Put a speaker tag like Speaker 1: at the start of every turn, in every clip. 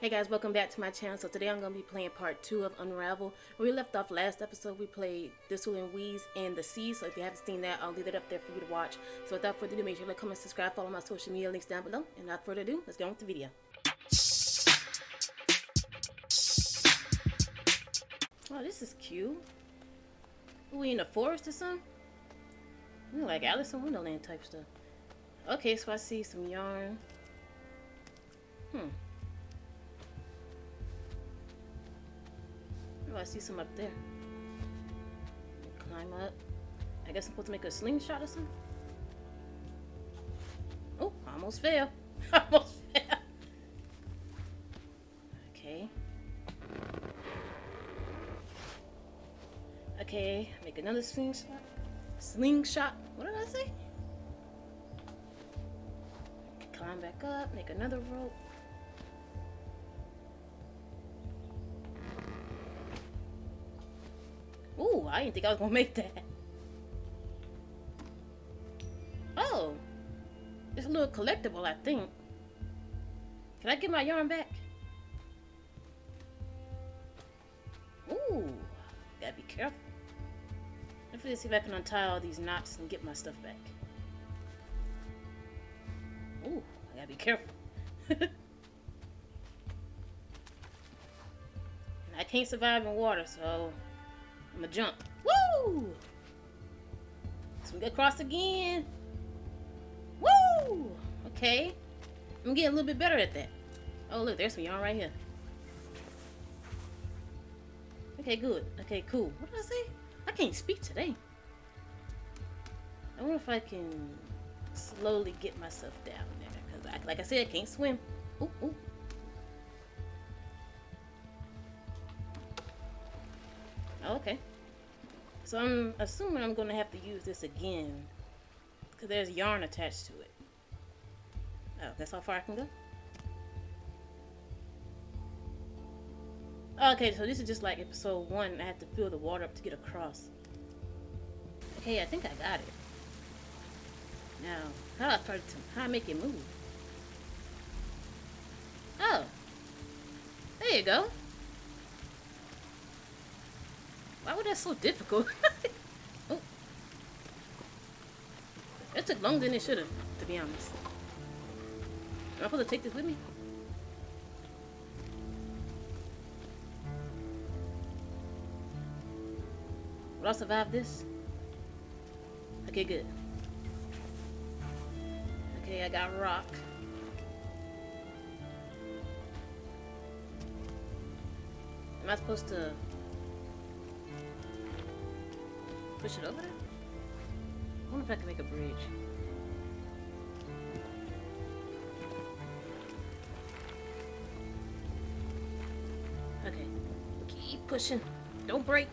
Speaker 1: Hey guys, welcome back to my channel. So today I'm going to be playing part 2 of Unravel. Where we left off last episode, we played Thistle and Weeds and the Sea. So if you haven't seen that, I'll leave it up there for you to watch. So without further ado, make sure to comment, subscribe, follow my social media links down below. And without further ado, let's get on with the video. Oh, this is cute. We in the forest or something? We like Alice in Wonderland type stuff. Okay, so I see some yarn. Hmm. Oh, I see some up there. Climb up. I guess I'm supposed to make a slingshot or something. Oh, almost fell. almost fell. Okay. Okay, make another slingshot. Slingshot. What did I say? Climb back up, make another rope. Ooh, I didn't think I was gonna make that. Oh, it's a little collectible, I think. Can I get my yarn back? Ooh, gotta be careful. Me see if I can untie all these knots and get my stuff back. Ooh, I gotta be careful. and I can't survive in water, so I'm gonna jump. Woo! Swing across again. Woo! Okay. I'm getting a little bit better at that. Oh, look, there's some yarn right here. Okay, good. Okay, cool. What did I say? I can't speak today. I wonder if I can slowly get myself down there. Because, I, like I said, I can't swim. Ooh, ooh. So I'm assuming I'm going to have to use this again. Because there's yarn attached to it. Oh, that's how far I can go? Okay, so this is just like episode 1. I have to fill the water up to get across. Okay, I think I got it. Now, how do I start to, how I make it move? Oh. There you go. Why was that so difficult? oh. It took longer than it should have, to be honest. Am I supposed to take this with me? Will I survive this? Okay, good. Okay, I got rock. Am I supposed to push it over there? I wonder if I can make a bridge. Okay. Keep pushing. Don't break.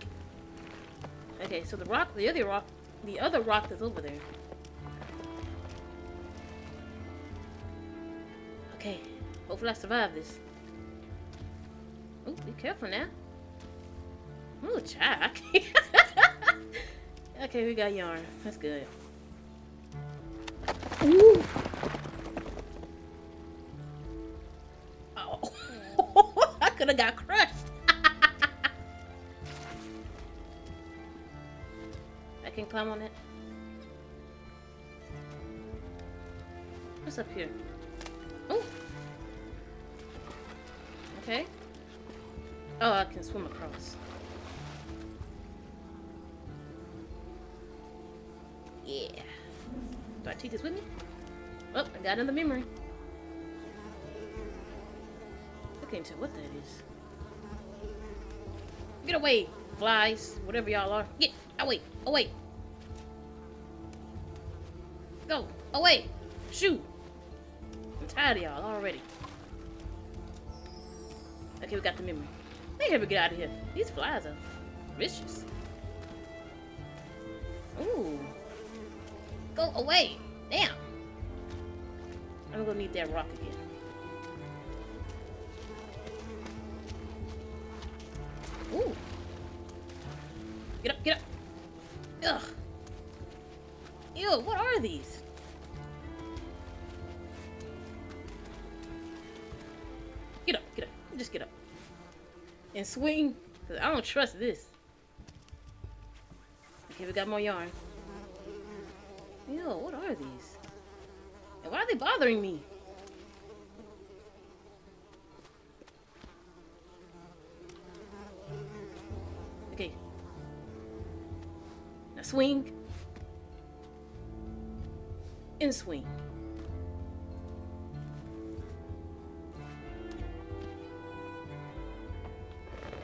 Speaker 1: Okay, so the rock, the other rock, the other rock that's over there. Okay. Hopefully I survive this. Oh, be careful now. Ooh, child. okay, we got yarn. That's good. Ooh. Oh. I could have got crushed. I can climb on it. What's up here? Oh. Okay. Oh, I can swim across. This with me? Oh, I got another memory. I can't tell what that is. Get away, flies, whatever y'all are. Get away, away. Go, away. Shoot. I'm tired of y'all already. Okay, we got the memory. Let me get out of here. These flies are vicious. Ooh. Go away. I'm gonna need that rock again. Ooh. Get up, get up. Ugh. Ew, what are these? Get up, get up. Just get up. And swing. Cause I don't trust this. Okay, we got more yarn. Yo, what are these? Are they bothering me? Okay. Now swing. And swing.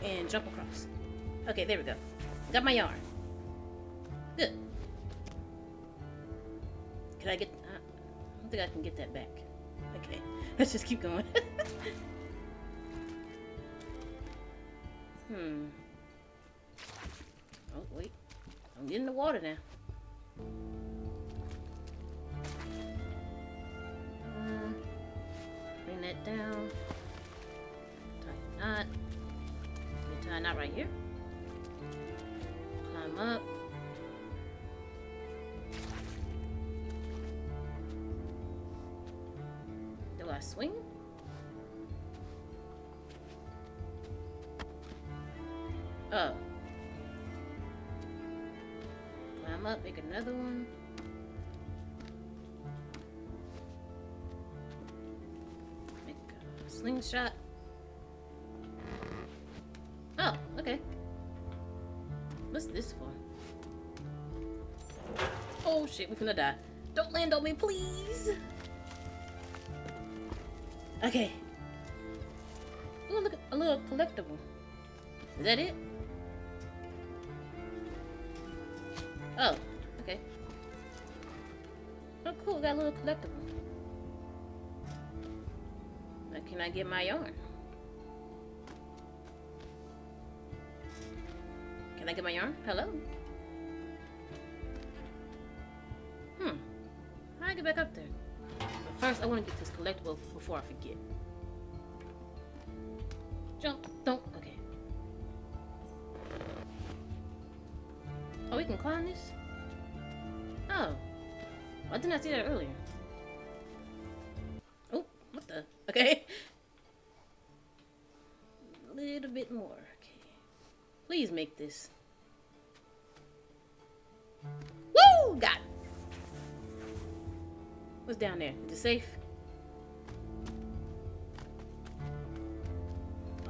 Speaker 1: And jump across. Okay, there we go. Got my yarn. Good. Can I get... I think I can get that back. Okay, let's just keep going. hmm. Oh, wait. I'm getting the water now. Uh, bring that down. Tie a knot. Tie a knot right here. Climb up. Another one. Make a slingshot. Oh, okay. What's this for? Oh shit, we're gonna die. Don't land on me, please! Okay. Oh, look, a little collectible. Is that it? Got a little collectible. Now, can I get my yarn? Can I get my yarn? Hello? Hmm. How do I get back up there? But first, I want to get this collectible before I forget. Jump. Don't. Okay. Oh, we can climb this? Why didn't I see that earlier? Oh, what the? Okay. A little bit more. Okay. Please make this. Woo! Got it. What's down there? Is it safe?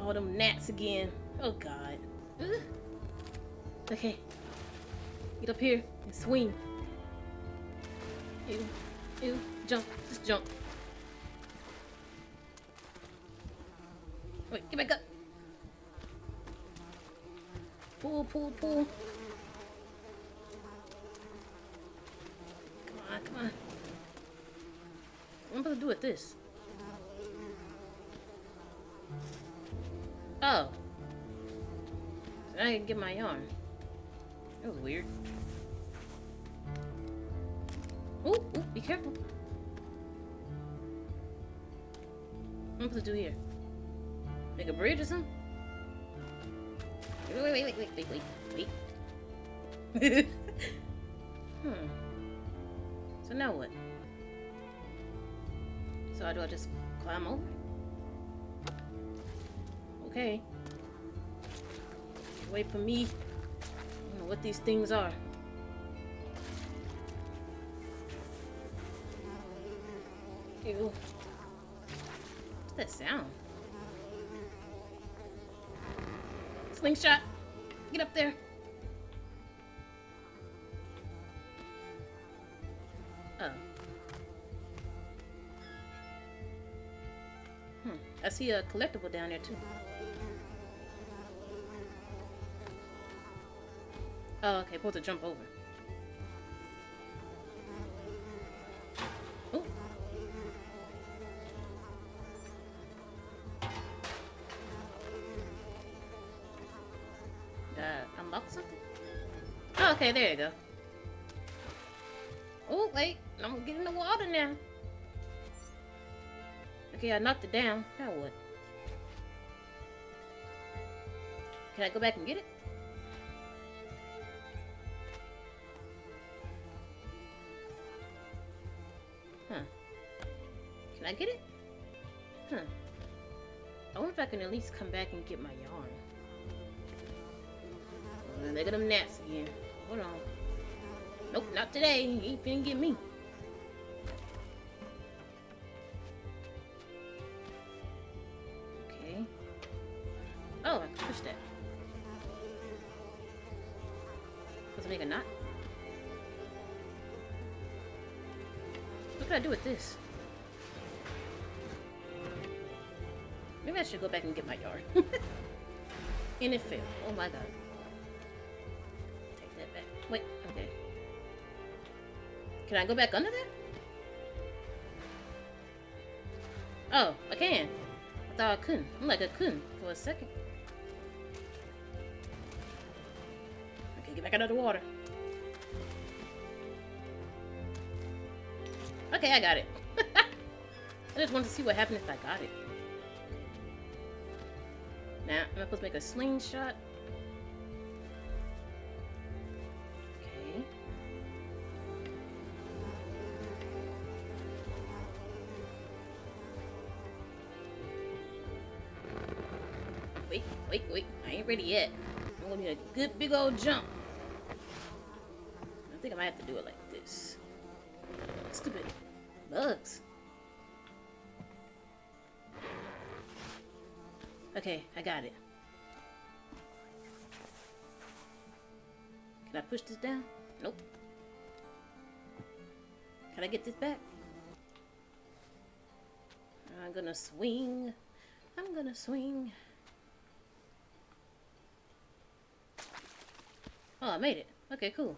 Speaker 1: All them gnats again. Oh, God. Ugh. Okay. Get up here and swing. Ew. Ew. Jump. Just jump. Wait, get back up. Pull, pull, pull. Come on, come on. What am I to do with this? Oh. Now I can get my yarn. That was weird. Careful. What am I supposed to do here? Make a bridge or something? Wait, wait, wait, wait, wait, wait, wait, hmm. So now what? So do I just climb over? Okay. Wait for me. I don't know what these things are. Ew. What's that sound? Slingshot. Get up there. Oh. Hmm. I see a collectible down there too. Oh, okay. Supposed to jump over. There you go. Oh, wait. I'm getting the water now. Okay, I knocked it down. Now what? Can I go back and get it? Huh. Can I get it? Huh. I wonder if I can at least come back and get my yarn. There go them gnats again. Hold on. Nope, not today. He ain't finna get me. Okay. Oh, I can push that. It make a knot? What can I do with this? Maybe I should go back and get my yard. and it failed. Oh my god. Can I go back under there? Oh, I can. I thought I couldn't. I'm like I couldn't for a second. Okay, get back of the water. Okay, I got it. I just wanted to see what happened if I got it. Now, am I supposed to make a slingshot? Wait, wait. I ain't ready yet. I'm gonna need a good big old jump. I think I might have to do it like this. Stupid bugs. Okay, I got it. Can I push this down? Nope. Can I get this back? I'm gonna swing. I'm gonna swing. Oh, I made it. Okay, cool.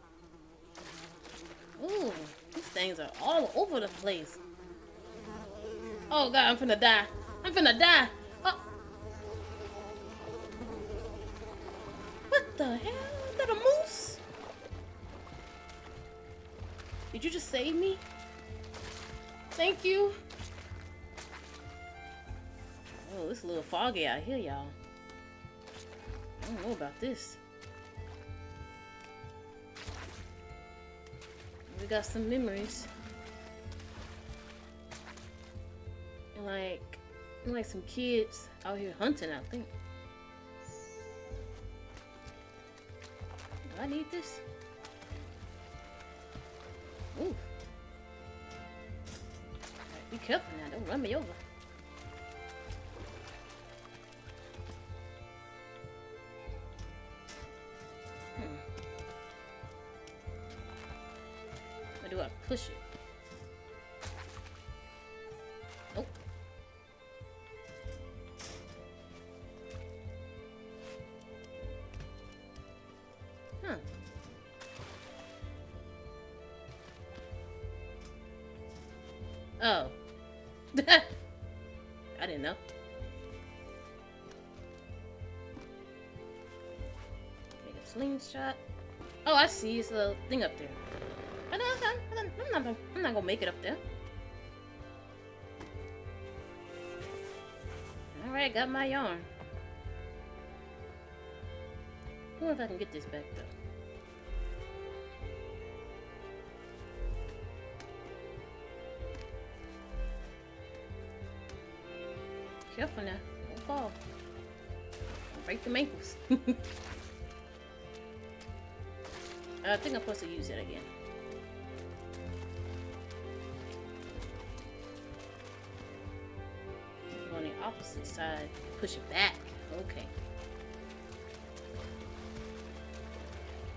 Speaker 1: Ooh, these things are all over the place. Oh god, I'm finna die. I'm finna die. Oh. What the hell? Is that a moose? Did you just save me? Thank you. Oh, it's a little foggy out here, y'all. I don't know about this. We got some memories. And like, like some kids out here hunting, I think. Do I need this? Ooh. Alright, be careful now, don't run me over. Do I push it? Huh. Oh. I didn't know. Make a slingshot. Oh, I see. It's a thing up there. I'm, not, gonna- I'm not gonna make it up there. Alright, got my yarn. I wonder if I can get this back though. Careful now. Don't fall. Don't break the ankles. I think I'm supposed to use it again. Opposite side. Push it back. Okay.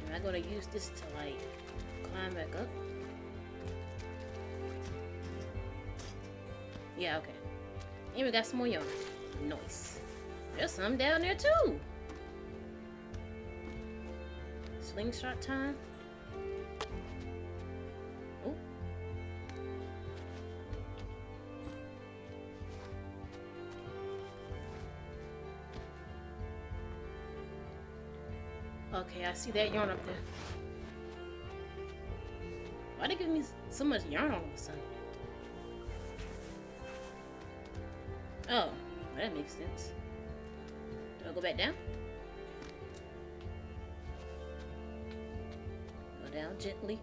Speaker 1: Am I gonna use this to like climb back up? Yeah, okay. And we got some more yarn. Nice. There's some down there too. Slingshot time. Okay, I see that yarn up there. Why they give me so much yarn all of a sudden? Oh, that makes sense. Do I go back down? Go down gently.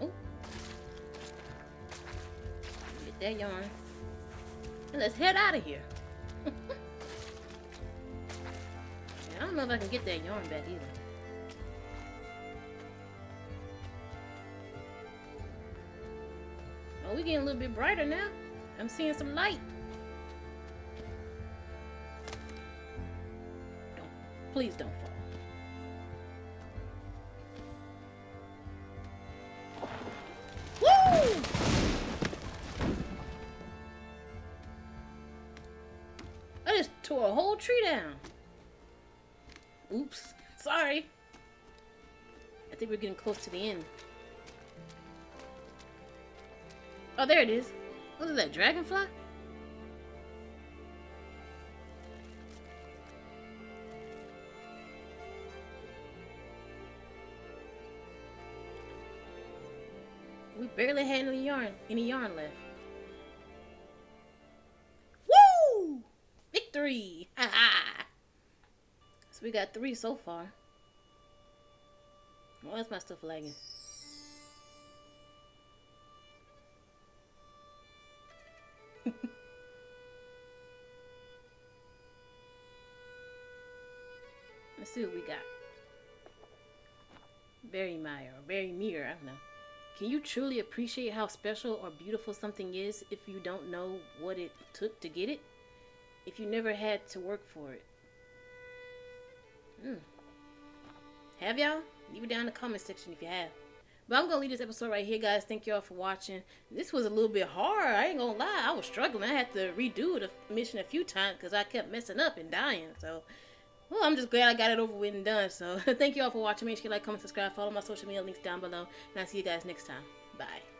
Speaker 1: Oh. Get that yarn. And let's head out of here. I don't know if I can get that yarn back either. Oh, we're getting a little bit brighter now. I'm seeing some light. Don't, please don't fall. Tore a whole tree down. Oops. Sorry. I think we're getting close to the end. Oh, there it is. What is that, dragonfly? We barely had any yarn, any yarn left. Ha! So we got three so far. Why is my stuff lagging? Let's see what we got. Berry Mire or Berry Meir, I don't know. Can you truly appreciate how special or beautiful something is if you don't know what it took to get it? If you never had to work for it? Hmm. Have y'all? Leave it down in the comment section if you have. But I'm gonna leave this episode right here, guys. Thank y'all for watching. This was a little bit hard. I ain't gonna lie. I was struggling. I had to redo the mission a few times because I kept messing up and dying. So, well, I'm just glad I got it over with and done. So, thank you all for watching. Make sure you like, comment, subscribe, follow my social media links down below, and I'll see you guys next time. Bye.